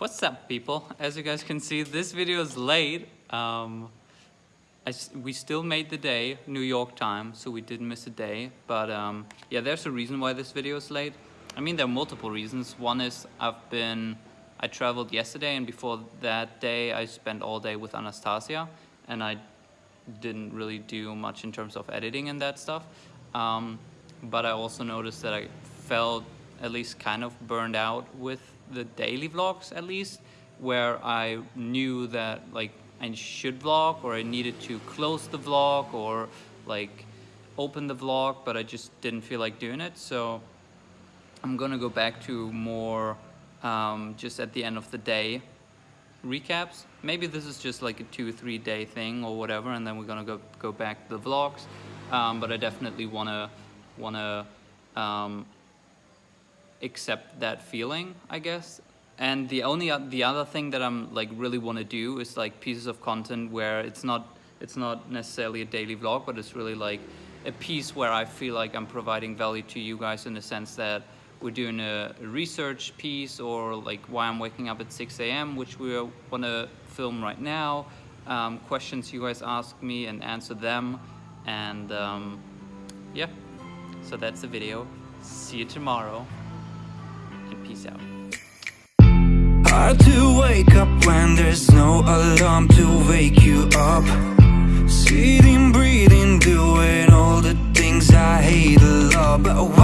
What's up people? As you guys can see, this video is late. Um, we still made the day, New York time, so we didn't miss a day. But um, yeah, there's a reason why this video is late. I mean, there are multiple reasons. One is I've been, I traveled yesterday and before that day I spent all day with Anastasia and I didn't really do much in terms of editing and that stuff. Um, but I also noticed that I felt at least kind of burned out with the daily vlogs at least where I knew that like I should vlog or I needed to close the vlog or like open the vlog but I just didn't feel like doing it. So I'm gonna go back to more um, just at the end of the day recaps. Maybe this is just like a two three day thing or whatever and then we're gonna go go back to the vlogs. Um, but I definitely wanna wanna um, accept that feeling, I guess. And the only the other thing that I'm like really want to do is like pieces of content where it's not it's not necessarily a daily vlog, but it's really like a piece where I feel like I'm providing value to you guys in the sense that we're doing a research piece or like why I'm waking up at 6 a.m., which we want to film right now. Um, questions you guys ask me and answer them. And um, yeah, so that's the video. See you tomorrow Peace out. Hard to wake up when there's no alarm to wake you up. Sitting, breathing, doing all the things I hate a lot, but.